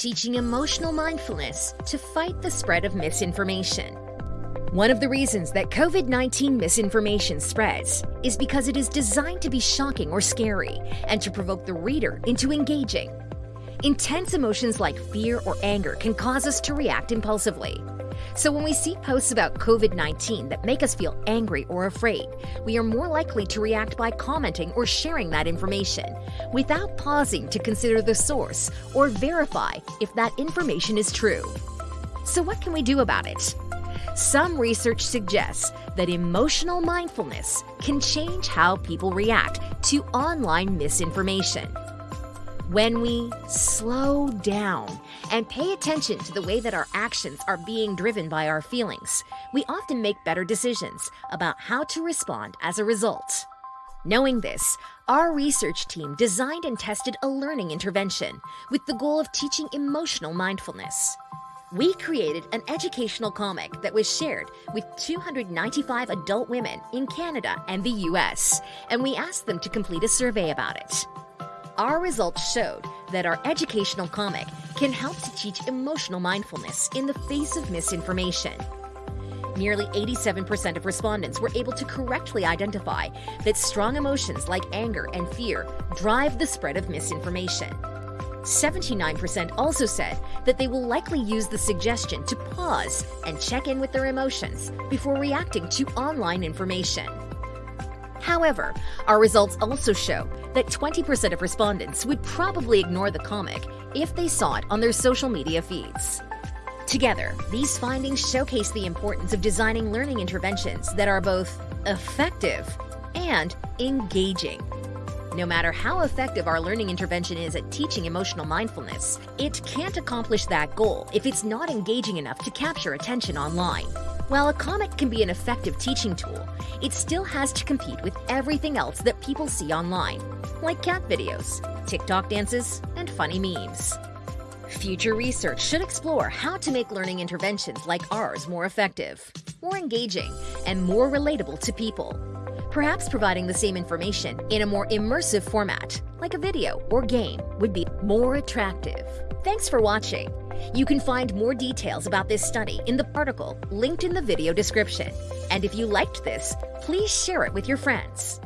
teaching emotional mindfulness to fight the spread of misinformation. One of the reasons that COVID 19 misinformation spreads is because it is designed to be shocking or scary and to provoke the reader into engaging. Intense emotions like fear or anger can cause us to react impulsively. So when we see posts about COVID 19 that make us feel angry or afraid, we are more likely to react by commenting or sharing that information without pausing to consider the source or verify if that information is true. So, what can we do about it? Some research suggests that emotional mindfulness can change how people react to online misinformation. When we slow down and pay attention to the way that our actions are being driven by our feelings, we often make better decisions about how to respond as a result. Knowing this, our research team designed and tested a learning intervention with the goal of teaching emotional mindfulness. We created an educational comic that was shared with 295 adult women in Canada and the US, and we asked them to complete a survey about it. Our results showed that our educational comic can help to teach emotional mindfulness in the face of misinformation. Nearly 87% of respondents were able to correctly identify that strong emotions like anger and fear drive the spread of misinformation. 79% also said that they will likely use the suggestion to pause and check in with their emotions before reacting to online information. However, our results also show that 20% of respondents would probably ignore the comic if they saw it on their social media feeds. Together, these findings showcase the importance of designing learning interventions that are both effective and engaging. No matter how effective our learning intervention is at teaching emotional mindfulness, it can't accomplish that goal if it's not engaging enough to capture attention online. While a comic can be an effective teaching tool, it still has to compete with everything else that people see online, like cat videos, TikTok dances, and funny memes. Future research should explore how to make learning interventions like ours more effective, more engaging, and more relatable to people. Perhaps providing the same information in a more immersive format, like a video or game, would be more attractive. Thanks for watching. You can find more details about this study in the article linked in the video description. And if you liked this, please share it with your friends.